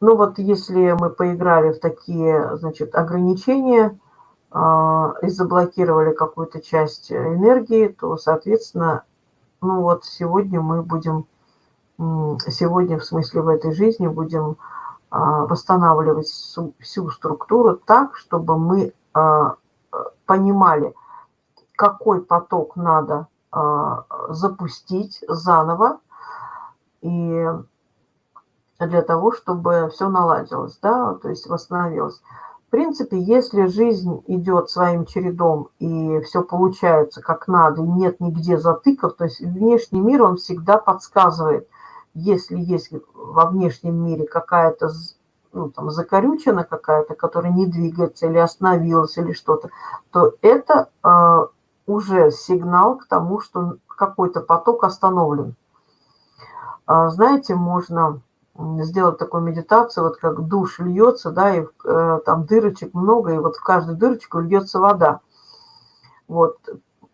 ну вот если мы поиграли в такие, значит, ограничения а, и заблокировали какую-то часть энергии, то, соответственно, ну вот сегодня мы будем, сегодня в смысле в этой жизни будем а, восстанавливать всю структуру так, чтобы мы а, понимали, какой поток надо запустить заново, и для того, чтобы все наладилось, да, то есть восстановилось. В принципе, если жизнь идет своим чередом и все получается как надо, и нет нигде затыков, то есть внешний мир, он всегда подсказывает, если есть во внешнем мире какая-то ну, там, закорючена какая-то, которая не двигается или остановилась или что-то, то это э, уже сигнал к тому, что какой-то поток остановлен. Э, знаете, можно сделать такую медитацию, вот как душ льется, да, и э, там дырочек много, и вот в каждую дырочку льется вода. Вот,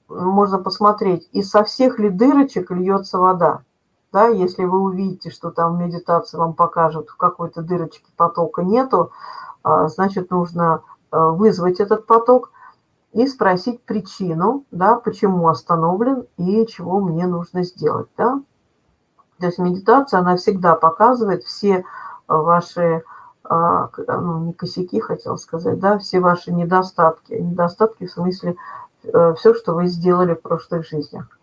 можно посмотреть, и со всех ли дырочек льется вода. Да, если вы увидите, что там медитация вам покажет, в какой-то дырочке потока нету, э, значит, нужно э, вызвать этот поток и спросить причину, да, почему остановлен и чего мне нужно сделать, да. То есть медитация, она всегда показывает все ваши, а, ну, не косяки, хотел сказать, да, все ваши недостатки. Недостатки в смысле э, все, что вы сделали в прошлых жизнях.